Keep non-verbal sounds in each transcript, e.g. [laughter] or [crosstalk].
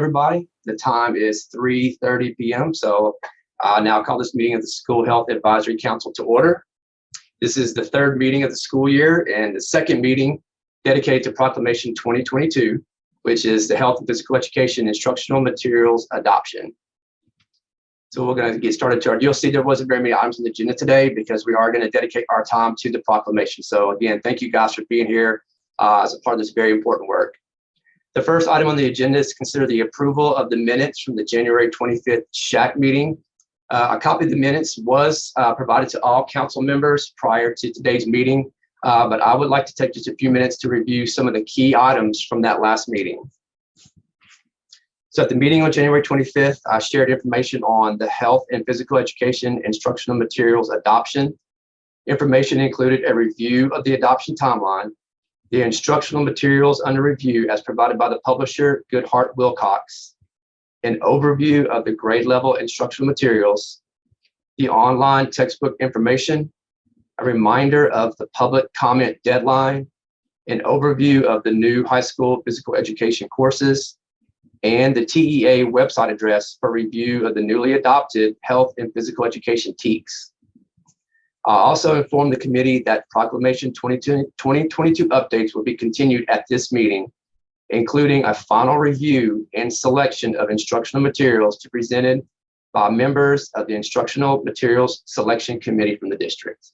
everybody. The time is 3.30 p.m. So I now call this meeting of the School Health Advisory Council to order. This is the third meeting of the school year and the second meeting dedicated to Proclamation 2022, which is the Health and Physical Education Instructional Materials Adoption. So we're going to get started our, you'll see there wasn't very many items on the agenda today because we are going to dedicate our time to the proclamation. So again, thank you guys for being here uh, as a part of this very important work. The first item on the agenda is to consider the approval of the minutes from the January 25th SHAC meeting. Uh, a copy of the minutes was uh, provided to all council members prior to today's meeting, uh, but I would like to take just a few minutes to review some of the key items from that last meeting. So at the meeting on January 25th, I shared information on the health and physical education instructional materials adoption. Information included a review of the adoption timeline, the instructional materials under review as provided by the publisher Goodheart Willcox, an overview of the grade level instructional materials, the online textbook information, a reminder of the public comment deadline, an overview of the new high school physical education courses, and the TEA website address for review of the newly adopted health and physical education TEKS. I also informed the committee that Proclamation 2022 updates will be continued at this meeting, including a final review and selection of instructional materials to be presented by members of the Instructional Materials Selection Committee from the district.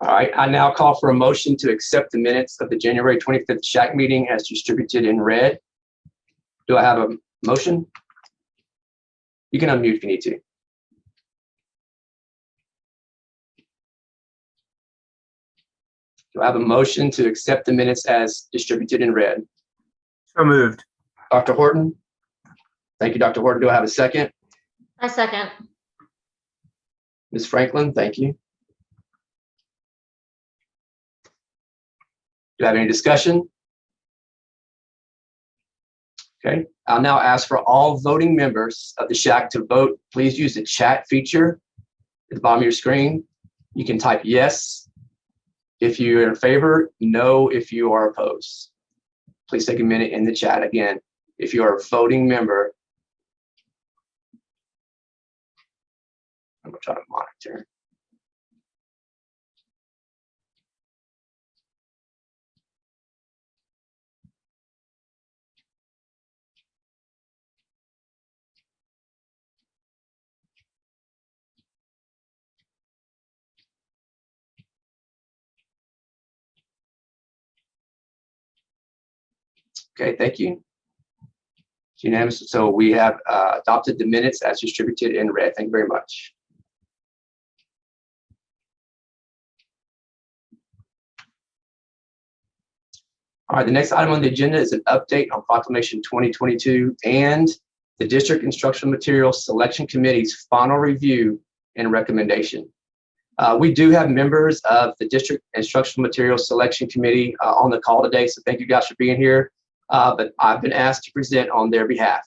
All right, I now call for a motion to accept the minutes of the January 25th SHAC meeting as distributed in red. Do I have a motion? You can unmute if you need to. Do I have a motion to accept the minutes as distributed in red? So moved. Dr. Horton? Thank you, Dr. Horton. Do I have a second? I second. Ms. Franklin, thank you. Do I have any discussion? Okay, I'll now ask for all voting members of the SHAC to vote. Please use the chat feature at the bottom of your screen. You can type yes if you're in favor, no if you are opposed. Please take a minute in the chat again. If you are a voting member, I'm gonna try to monitor. Okay, thank you. It's unanimous. So we have uh, adopted the minutes as distributed in red. Thank you very much. All right, the next item on the agenda is an update on Proclamation 2022 and the District Instructional Materials Selection Committee's final review and recommendation. Uh, we do have members of the District Instructional Materials Selection Committee uh, on the call today, so thank you guys for being here uh, but I've been asked to present on their behalf.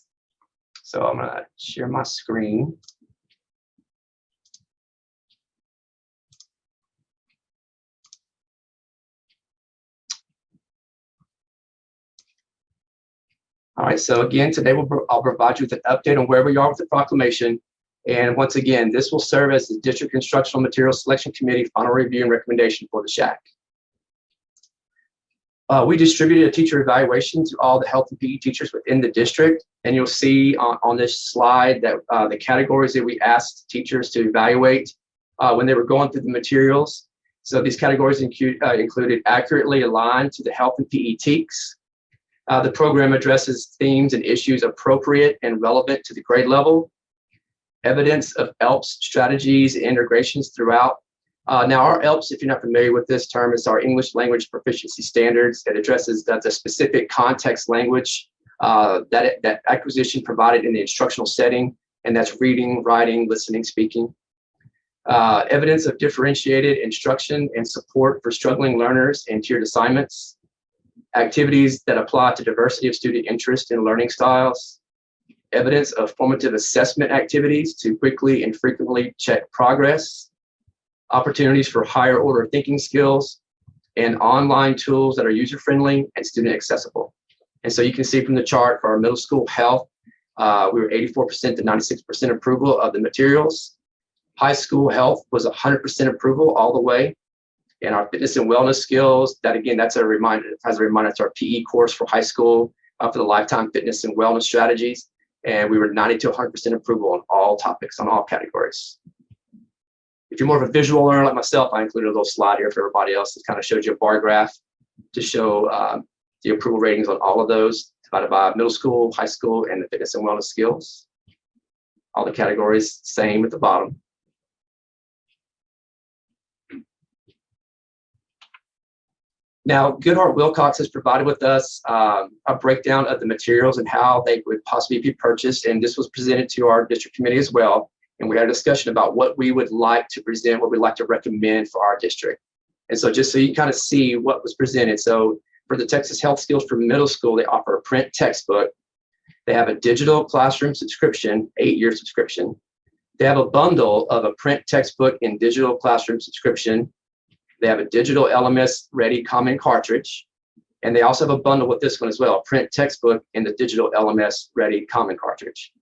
So I'm gonna share my screen. All right, so again, today we'll, I'll provide you with an update on where we are with the proclamation. And once again, this will serve as the District Instructional Materials Selection Committee final review and recommendation for the SHAC. Uh, we distributed a teacher evaluation to all the health and PE teachers within the district. And you'll see on, on this slide that uh, the categories that we asked teachers to evaluate uh, when they were going through the materials. So these categories uh, included accurately aligned to the health and PE TEKS. Uh, the program addresses themes and issues appropriate and relevant to the grade level. Evidence of ELPS strategies and integrations throughout uh, now, our ELPS, if you're not familiar with this term, is our English Language Proficiency Standards. It addresses that's a specific context language uh, that, that acquisition provided in the instructional setting, and that's reading, writing, listening, speaking. Uh, evidence of differentiated instruction and support for struggling learners and tiered assignments. Activities that apply to diversity of student interest and learning styles. Evidence of formative assessment activities to quickly and frequently check progress opportunities for higher order thinking skills, and online tools that are user-friendly and student accessible. And so you can see from the chart for our middle school health, uh, we were 84% to 96% approval of the materials. High school health was 100% approval all the way. And our fitness and wellness skills, that again, that's a reminder, as a reminder, it's our PE course for high school uh, for the lifetime fitness and wellness strategies. And we were 90 to 100% approval on all topics, on all categories. If you're more of a visual learner like myself, I included a little slide here for everybody else that kind of shows you a bar graph to show um, the approval ratings on all of those divided by middle school, high school, and the fitness and wellness skills. All the categories same at the bottom. Now, Goodheart Willcox has provided with us um, a breakdown of the materials and how they would possibly be purchased. And this was presented to our district committee as well. And we had a discussion about what we would like to present, what we'd like to recommend for our district. And so just so you kind of see what was presented. So for the Texas Health Skills for middle school, they offer a print textbook. They have a digital classroom subscription, eight-year subscription. They have a bundle of a print textbook and digital classroom subscription. They have a digital LMS ready common cartridge. And they also have a bundle with this one as well, a print textbook and the digital LMS ready common cartridge.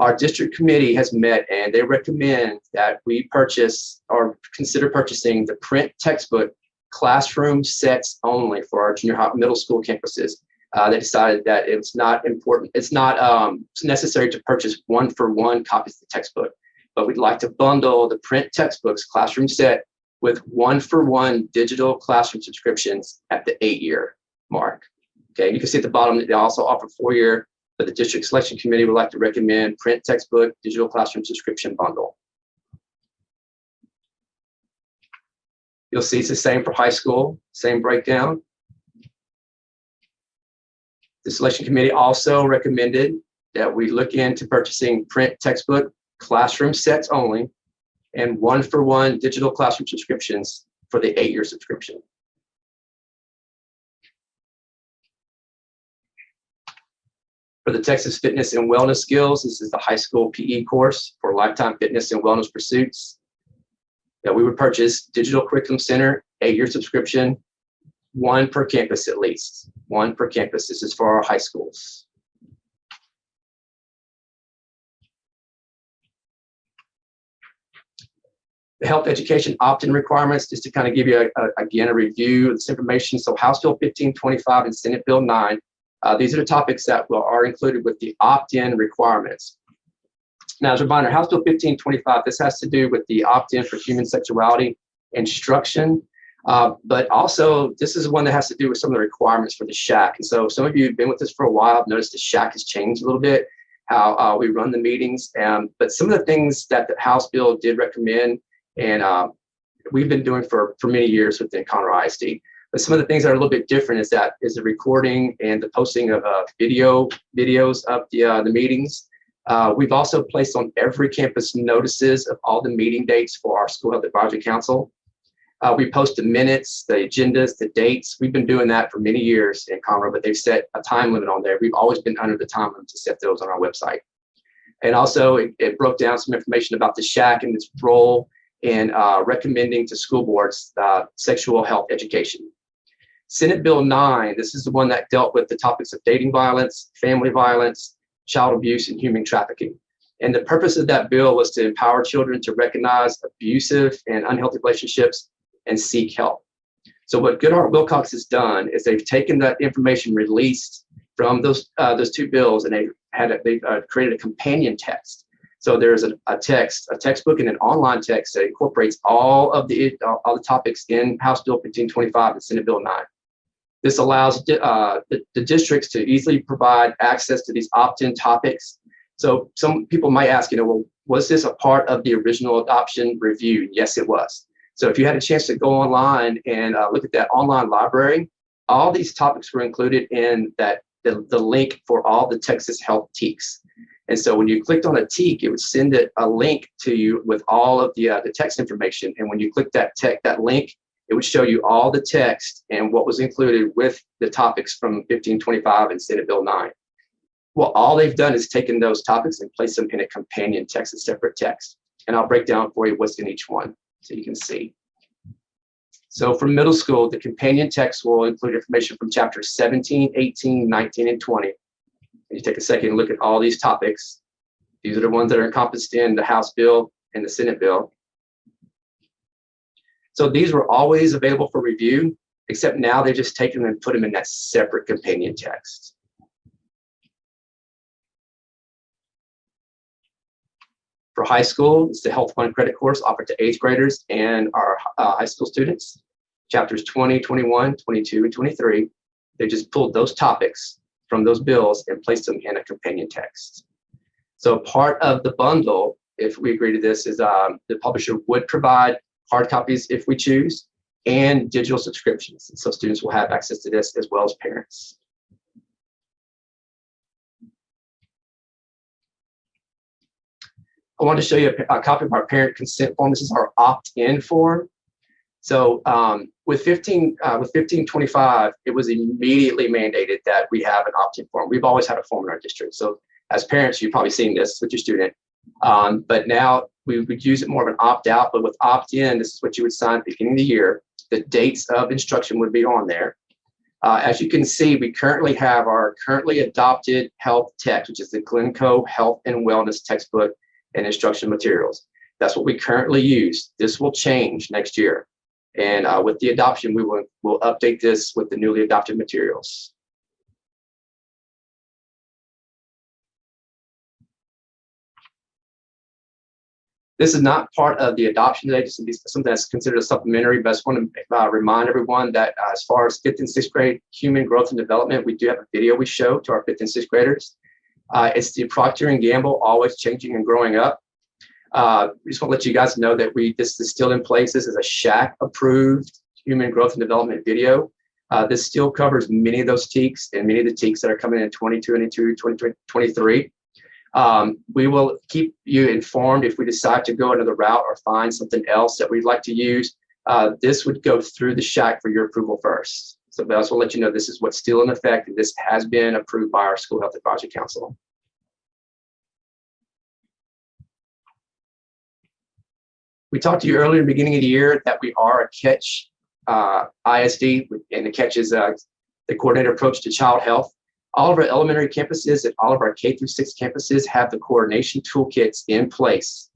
Our district committee has met and they recommend that we purchase or consider purchasing the print textbook classroom sets only for our junior high middle school campuses. Uh, they decided that it's not important, it's not um, necessary to purchase one for one copies of the textbook, but we'd like to bundle the print textbooks classroom set with one for one digital classroom subscriptions at the eight year mark. Okay, you can see at the bottom that they also offer four year but the district selection committee would like to recommend print textbook, digital classroom subscription bundle. You'll see it's the same for high school, same breakdown. The selection committee also recommended that we look into purchasing print textbook classroom sets only and one for one digital classroom subscriptions for the eight year subscription. For the Texas Fitness and Wellness Skills, this is the high school PE course for lifetime fitness and wellness pursuits. That we would purchase Digital Curriculum Center, eight-year subscription, one per campus at least, one per campus. This is for our high schools. The health education opt-in requirements, just to kind of give you, a, a, again, a review of this information. So House Bill 1525 and Senate Bill 9 uh, these are the topics that will, are included with the opt-in requirements. Now, as a reminder, House Bill 1525, this has to do with the opt-in for human sexuality instruction, uh, but also this is one that has to do with some of the requirements for the SHAC. And so some of you have been with us for a while, noticed the SHAC has changed a little bit, how uh, we run the meetings. Um, but some of the things that the House bill did recommend, and uh, we've been doing for, for many years within Conroe ISD, but some of the things that are a little bit different is that is the recording and the posting of uh, video videos of the uh, the meetings. Uh, we've also placed on every campus notices of all the meeting dates for our school health advisory council. Uh, we post the minutes, the agendas, the dates. We've been doing that for many years in Conroe, but they've set a time limit on there. We've always been under the time limit to set those on our website. And also it, it broke down some information about the SHAC and its role in uh, recommending to school boards uh, sexual health education. Senate Bill 9, this is the one that dealt with the topics of dating violence, family violence, child abuse, and human trafficking. And the purpose of that bill was to empower children to recognize abusive and unhealthy relationships and seek help. So what Goodheart Willcox has done is they've taken that information released from those uh, those two bills and they've had a, they've uh, created a companion text. So there's a, a, text, a textbook, and an online text that incorporates all of the all the topics in House Bill 1525 and Senate Bill 9. This allows uh, the, the, districts to easily provide access to these opt-in topics. So some people might ask, you know, well, was this a part of the original adoption review? Yes, it was. So if you had a chance to go online and uh, look at that online library, all these topics were included in that the, the link for all the Texas Health TEKS. And so when you clicked on a TEK, it would send it a link to you with all of the, uh, the text information. And when you click that tech, that link, it would show you all the text and what was included with the topics from 1525 and Senate Bill 9. Well, all they've done is taken those topics and placed them in a companion text, a separate text. And I'll break down for you what's in each one so you can see. So for middle school, the companion text will include information from chapters 17, 18, 19, and 20. And you take a second and look at all these topics. These are the ones that are encompassed in the House bill and the Senate bill. So these were always available for review, except now they've just taken them and put them in that separate companion text. For high school, it's the Health Fund credit course offered to eighth graders and our uh, high school students. Chapters 20, 21, 22, and 23. They just pulled those topics from those bills and placed them in a companion text. So part of the bundle, if we agree to this, is um, the publisher would provide hard copies if we choose and digital subscriptions. So students will have access to this as well as parents. I want to show you a, a, copy of our parent consent form. This is our opt-in form. So um, with 15 uh, with 1525, it was immediately mandated that we have an opt-in form. We've always had a form in our district. So as parents, you've probably seen this with your student. Um, but now we would use it more of an opt-out, but with opt-in, this is what you would sign at the beginning of the year. The dates of instruction would be on there. Uh, as you can see, we currently have our currently adopted health text, which is the Glencoe Health and Wellness textbook and instruction materials. That's what we currently use. This will change next year. And uh, with the adoption, we will will update this with the newly adopted materials. This is not part of the adoption today. This is something that's considered a supplementary, but I just want to uh, remind everyone that uh, as far as fifth and sixth grade human growth and development, we do have a video we show to our fifth and sixth graders. Uh, it's the Procter & Gamble, always changing and growing up. Uh, we just want to let you guys know that we this is still in place. This is a SHAC approved human growth and development video. Uh, this still covers many of those TEKS and many of the TEKS that are coming in 2022, 2023. Um, we will keep you informed if we decide to go another route or find something else that we'd like to use. Uh, this would go through the SHAC for your approval first. So I also let you know this is what's still in effect and this has been approved by our School Health Advisory Council. We talked to you earlier in the beginning of the year that we are a CATCH uh, ISD and the CATCH is uh, the coordinated approach to child health. All of our elementary campuses and all of our K through six campuses have the coordination toolkits in place.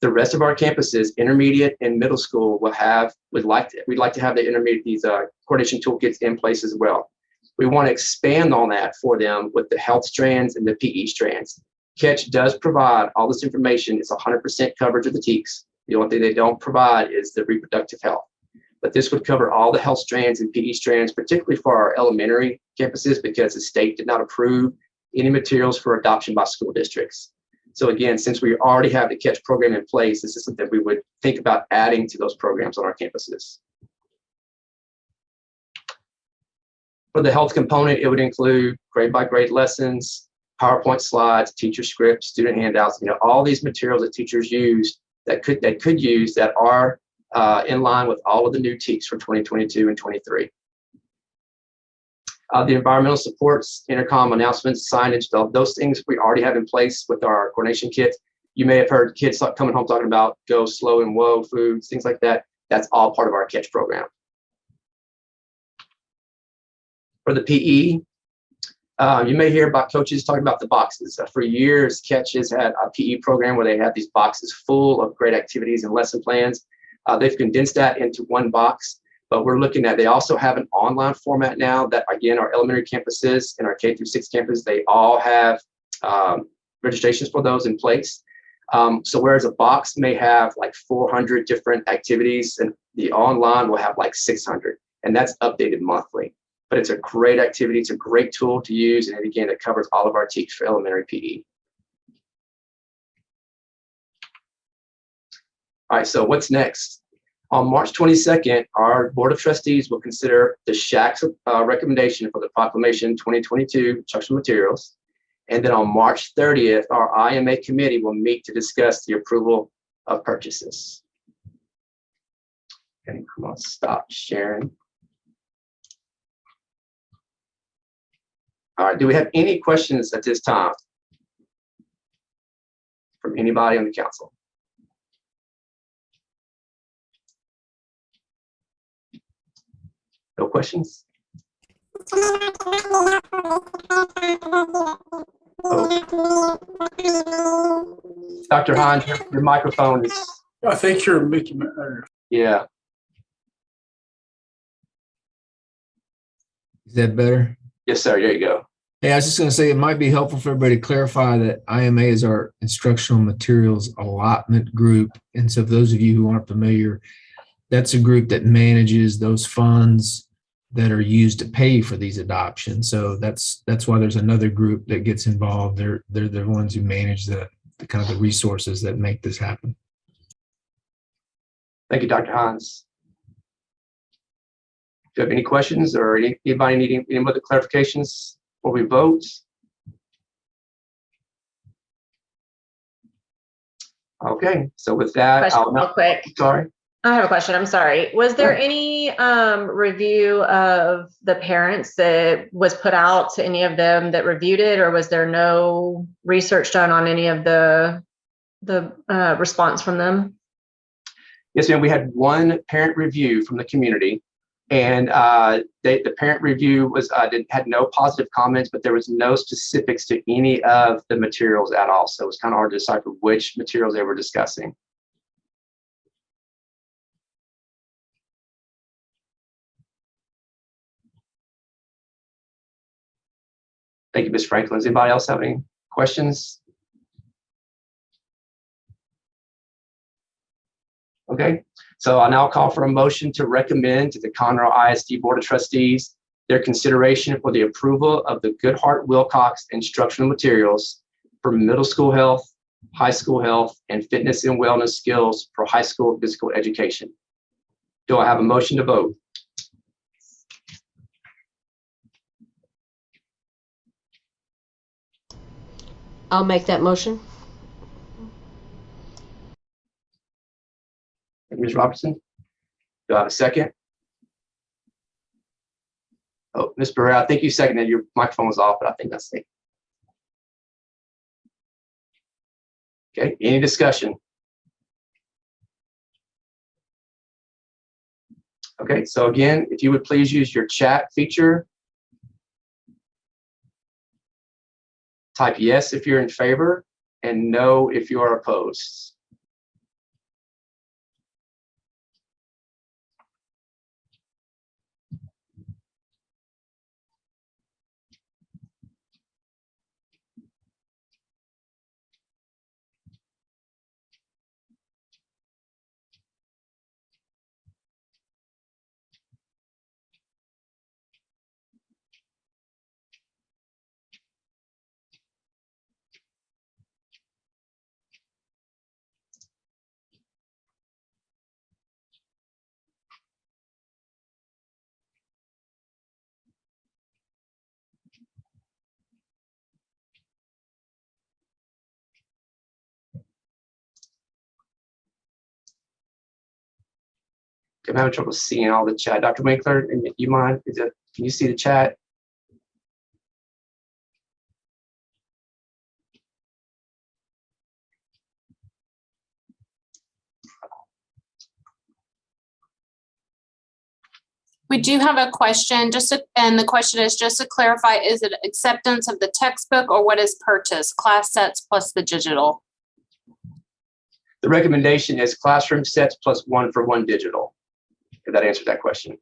The rest of our campuses, intermediate and middle school, will have we'd like to, we'd like to have the intermediate these uh, coordination toolkits in place as well. We want to expand on that for them with the health strands and the PE strands. Catch does provide all this information. It's 100% coverage of the TEKS. The only thing they don't provide is the reproductive health but this would cover all the health strands and PE strands, particularly for our elementary campuses, because the state did not approve any materials for adoption by school districts. So again, since we already have the CATCH program in place, this is something we would think about adding to those programs on our campuses. For the health component, it would include grade by grade lessons, PowerPoint slides, teacher scripts, student handouts, you know, all these materials that teachers use that could that could use that are uh, in line with all of the new TEKS for 2022 and 23. Uh, the environmental supports, intercom announcements, signage, those things we already have in place with our coordination kit. You may have heard kids coming home talking about go slow and whoa foods, things like that. That's all part of our CATCH program. For the PE, um, you may hear about coaches talking about the boxes. Uh, for years, Catch has had a PE program where they had these boxes full of great activities and lesson plans. Uh, they've condensed that into one box, but we're looking at, they also have an online format now that again, our elementary campuses and our K through six campus, they all have um, registrations for those in place. Um, so whereas a box may have like 400 different activities and the online will have like 600 and that's updated monthly. But it's a great activity. It's a great tool to use. And again, it covers all of our TEKS for elementary PE. All right, so what's next? On March 22nd, our Board of Trustees will consider the SHAC's uh, recommendation for the Proclamation 2022 instructional materials. And then on March 30th, our IMA committee will meet to discuss the approval of purchases. Okay, come on, stop sharing. All right, do we have any questions at this time from anybody on the council? No questions? Dr. Hahn, your, your microphone is, I think you're Mickey, Mouse, yeah, Is that better? yes, sir, there you go. Hey, I was just going to say it might be helpful for everybody to clarify that IMA is our instructional materials allotment group. And so for those of you who aren't familiar, that's a group that manages those funds that are used to pay for these adoptions. So that's that's why there's another group that gets involved. They're they're the ones who manage the, the kind of the resources that make this happen. Thank you, Dr. Hans. Do you have any questions or any, anybody needing any other clarifications before we vote? Okay, so with that, Question I'll real quick. sorry. I have a question. I'm sorry. Was there any um review of the parents that was put out to any of them that reviewed it, or was there no research done on any of the the uh response from them? Yes, ma'am, we had one parent review from the community. And uh, they, the parent review was, uh, did, had no positive comments, but there was no specifics to any of the materials at all. So it was kind of hard to decipher which materials they were discussing. Thank you, Ms. Franklin. Does anybody else have any questions? Okay, so I'll now call for a motion to recommend to the Conroe ISD Board of Trustees their consideration for the approval of the Goodheart Willcox instructional materials for middle school health, high school health, and fitness and wellness skills for high school physical education. Do I have a motion to vote? I'll make that motion. Ms. Robertson? Do I have a second? Oh, Ms. Barrera, I think you seconded. Your microphone was off, but I think that's it. Okay, any discussion? Okay, so again, if you would please use your chat feature. Type yes if you're in favor and no if you are opposed. I'm having trouble seeing all the chat. Dr. Winkler, and you mind, is it, can you see the chat? We do have a question, just, to- and the question is, just to clarify, is it acceptance of the textbook or what is purchased? Class sets plus the digital? The recommendation is classroom sets plus one for one digital. If that answers that question.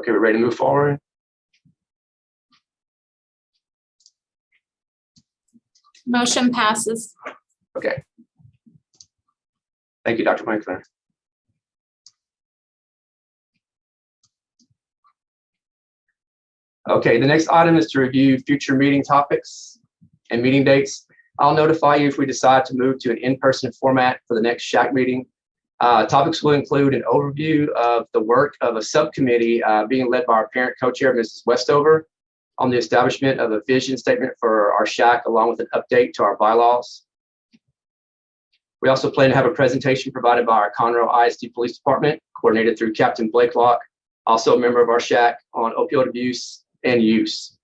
Okay, we're ready to move forward. Motion passes. Okay. Thank you, Dr. Winkler. Okay, the next item is to review future meeting topics and meeting dates. I'll notify you if we decide to move to an in-person format for the next SHAC meeting. Uh, topics will include an overview of the work of a subcommittee uh, being led by our parent co-chair, Mrs. Westover, on the establishment of a vision statement for our SHAC, along with an update to our bylaws. We also plan to have a presentation provided by our Conroe ISD Police Department, coordinated through Captain Blake Locke, also a member of our SHAC on opioid abuse and use.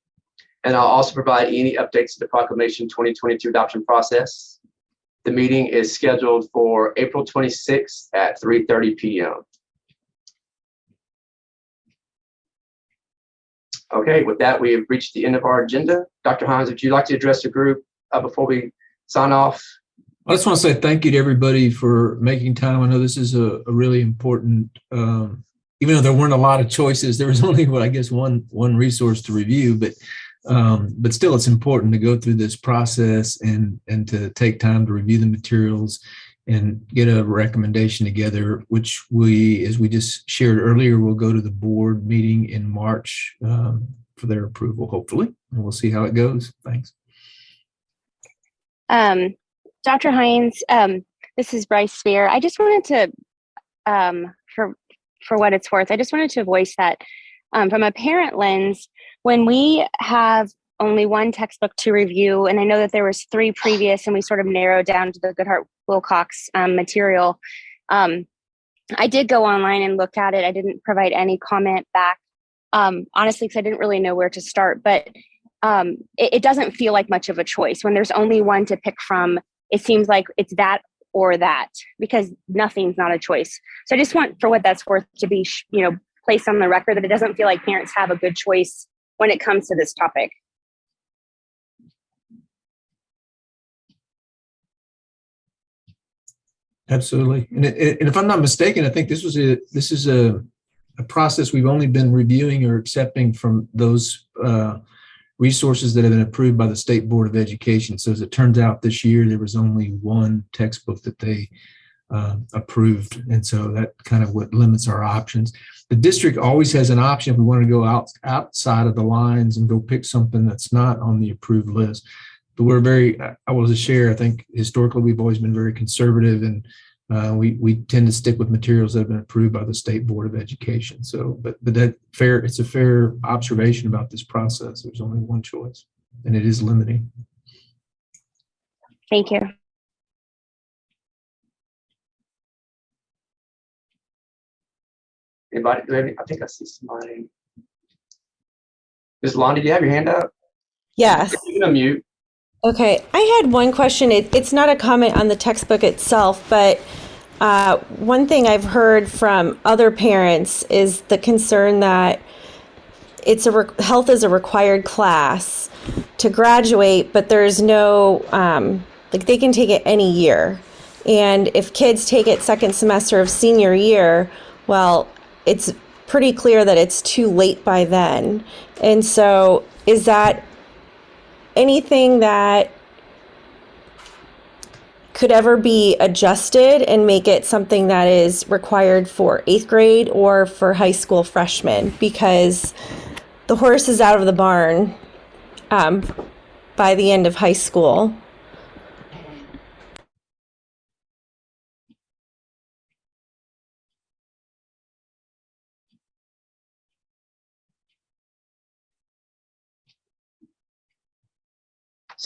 And I'll also provide any updates to the proclamation 2022 adoption process. The meeting is scheduled for April 26th at 3:30 PM. Okay, with that, we have reached the end of our agenda. Dr. Hines, would you like to address the group uh, before we sign off? I just want to say thank you to everybody for making time. I know this is a, a really important, um, even though there weren't a lot of choices, there was [laughs] only, what I guess, one, one resource to review, but, um, but still it's important to go through this process and, and to take time to review the materials and get a recommendation together, which we, as we just shared earlier, will go to the board meeting in March, um, for their approval, hopefully, and we'll see how it goes. Thanks. Um, Dr. Hines, um, this is Bryce Spear. I just wanted to, um, for for what it's worth, I just wanted to voice that um, from a parent lens, when we have only one textbook to review, and I know that there was three previous, and we sort of narrowed down to the Goodheart Willcox um, material. Um, I did go online and look at it. I didn't provide any comment back, um, honestly, because I didn't really know where to start. But um, it, it doesn't feel like much of a choice when there's only one to pick from. It seems like it's that or that because nothing's not a choice. So I just want, for what that's worth, to be you know placed on the record that it doesn't feel like parents have a good choice when it comes to this topic. Absolutely. And, it- and if I'm not mistaken, I think this was a, this is a, a process we've only been reviewing or accepting from those uh, resources that have been approved by the State Board of Education. So as it turns out this year, there was only one textbook that they uh, approved. And so that kind of what limits our options. The district always has an option if we want to go out, outside of the lines and go pick something that's not on the approved list but we're very, I will just share, I think historically, we've always been very conservative and uh, we, we tend to stick with materials that have been approved by the State Board of Education. So, but, but that fair, it's a fair observation about this process. There's only one choice and it is limiting. Thank you. Anybody, do any- I think I see somebody. Ms. Lonnie, do you have your hand up? Yes. You can unmute. Okay. I had one question. It, it's not a comment on the textbook itself, but uh, one thing I've heard from other parents is the concern that it's a health is a required class to graduate, but there's no um, like they can take it any year, and if kids take it second semester of senior year, well, it's pretty clear that it's too late by then. And so, is that anything that could ever be adjusted and make it something that is required for eighth grade or for high school freshmen because the horse is out of the barn um, by the end of high school.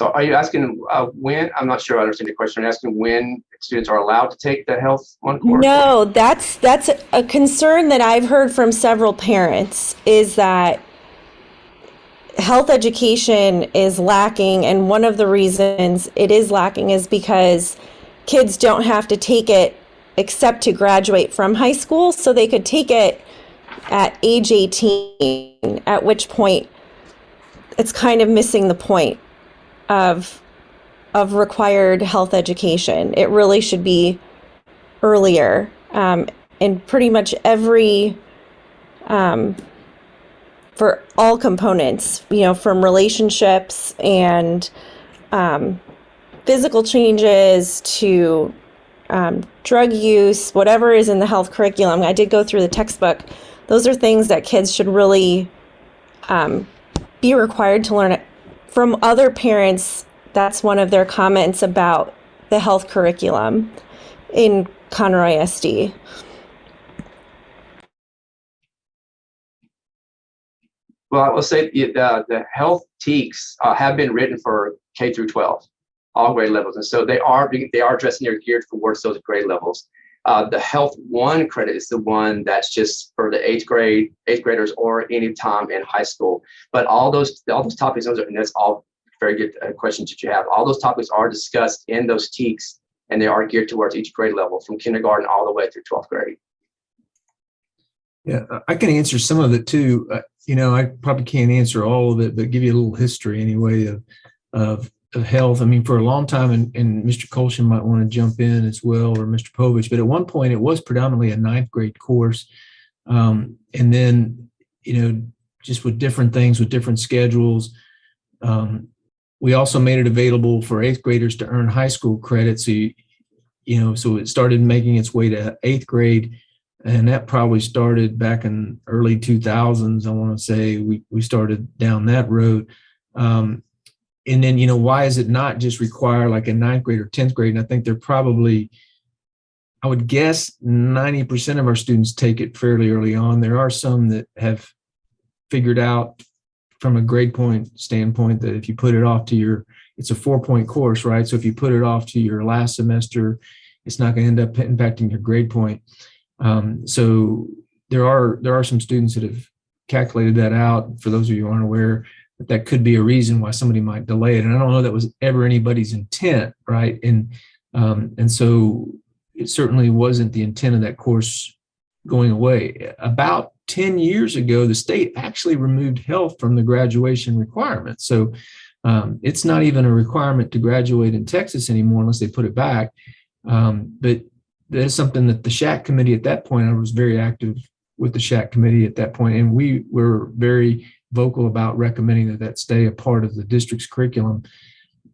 So are you asking uh, when, I'm not sure I understand the question. You asking when students are allowed to take the health one course? No, that's that's a concern that I've heard from several parents is that health education is lacking and one of the reasons it is lacking is because kids don't have to take it except to graduate from high school so they could take it at age 18 at which point it's kind of missing the point of of required health education. It really should be earlier. Um, in pretty much every um, for all components you know from relationships and um, physical changes to um, drug use whatever is in the health curriculum. I did go through the textbook. Those are things that kids should really um, be required to learn from other parents that's one of their comments about the health curriculum in Conroe SD. Well, I will say the, the, the health TEKS uh, have been written for K through 12. all grade levels. And so they are they are addressing, they're geared towards those grade levels. Uh, the health one credit is the one that's just for the eighth grade, eighth graders or any time in high school. But all those, all those topics, those are, and that's all very good uh, questions that you have. All those topics are discussed in those TEKs and they are geared towards each grade level from kindergarten all the way through 12th grade. Yeah, I- can answer some of it too. Uh, You know, I probably can't answer all of it, but give you a little history anyway of, of, of health. I mean, for a long time, and, and Mr. Colshan might want to jump in as well, or Mr. Povich, but at one point it was predominantly a ninth grade course. Um, and then, you know, just with different things, with different schedules. Um, we also made it available for eighth graders to earn high school credit. So, you, you know, so it started making its way to eighth grade. And that probably started back in early 2000s. I want to say we, we started down that road. Um, and then, you know, why is it not just require like a ninth grade or 10th grade? And I think they're probably, I would guess 90% of our students take it fairly early on. There are some that have figured out from a grade point standpoint that if you put it off to your, it's a four point course, right? So if you put it off to your last semester, it's not going to end up impacting your grade point. Um, so there are there are some students that have calculated that out. For those of you who aren't aware, that that could be a reason why somebody might delay it. And I don't know that was ever anybody's intent, right? And um, and so it certainly wasn't the intent of that course going away. About 10 years ago, the state actually removed health from the graduation requirement. So um, it's not even a requirement to graduate in Texas anymore unless they put it back. Um, but that is something that the SHAC committee at that point, I was very active with the SHAC committee at that point, and we were very vocal about recommending that that stay a part of the district's curriculum.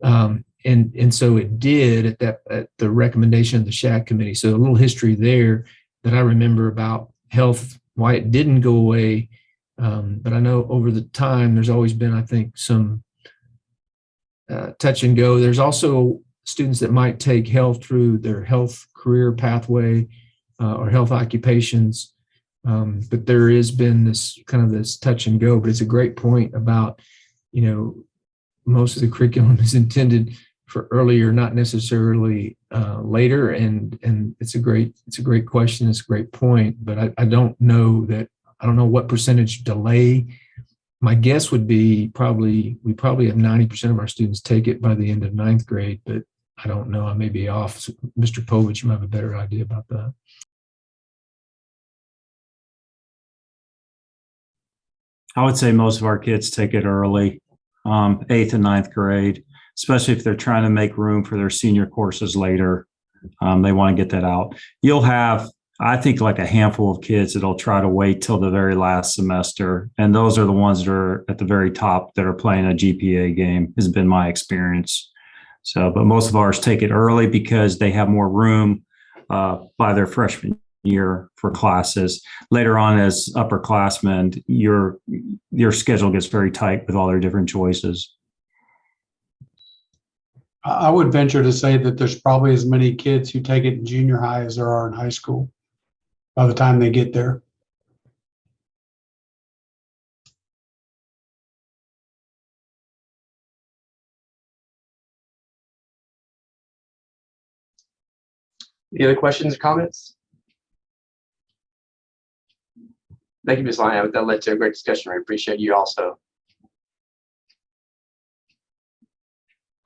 Um, and, and so it did at that at the recommendation of the SHAC committee. So a little history there that I remember about health, why it didn't go away. Um, but I know over the time, there's always been, I think, some uh, touch and go. There's also students that might take health through their health career pathway uh, or health occupations. Um, but there has been this kind of this touch and go, but it's a great point about, you know, most of the curriculum [laughs] is intended for earlier, not necessarily uh, later. And and it's a great it's a great question. It's a great point. But I, I don't know that I don't know what percentage delay. My guess would be probably we probably have 90% of our students take it by the end of ninth grade, but I don't know. I may be off. Mr. Povich, you might have a better idea about that. I would say most of our kids take it early, um, eighth and ninth grade, especially if they're trying to make room for their senior courses later. Um, they want to get that out. You'll have, I think, like a handful of kids that'll try to wait till the very last semester. And those are the ones that are at the very top that are playing a GPA game, has been my experience. So, but most of ours take it early because they have more room uh, by their freshman year for classes. Later on, as upperclassmen, your your schedule gets very tight with all their different choices. I I would venture to say that there's probably as many kids who take it in junior high as there are in high school by the time they get there. Any other questions or comments? Thank you, Ms. Lyon. That led to a great discussion. I appreciate you also.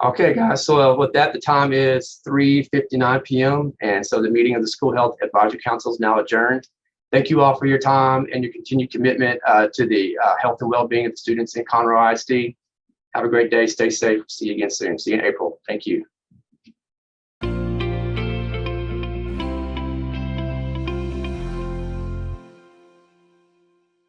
Okay, guys, so uh, with that, the time is 3:59 PM. And so the meeting of the School Health Advisory Council is now adjourned. Thank you all for your time and your continued commitment uh, to the uh, health and well-being of the students in Conroe ISD. Have a great day. Stay safe. See you again soon. See you in April. Thank you.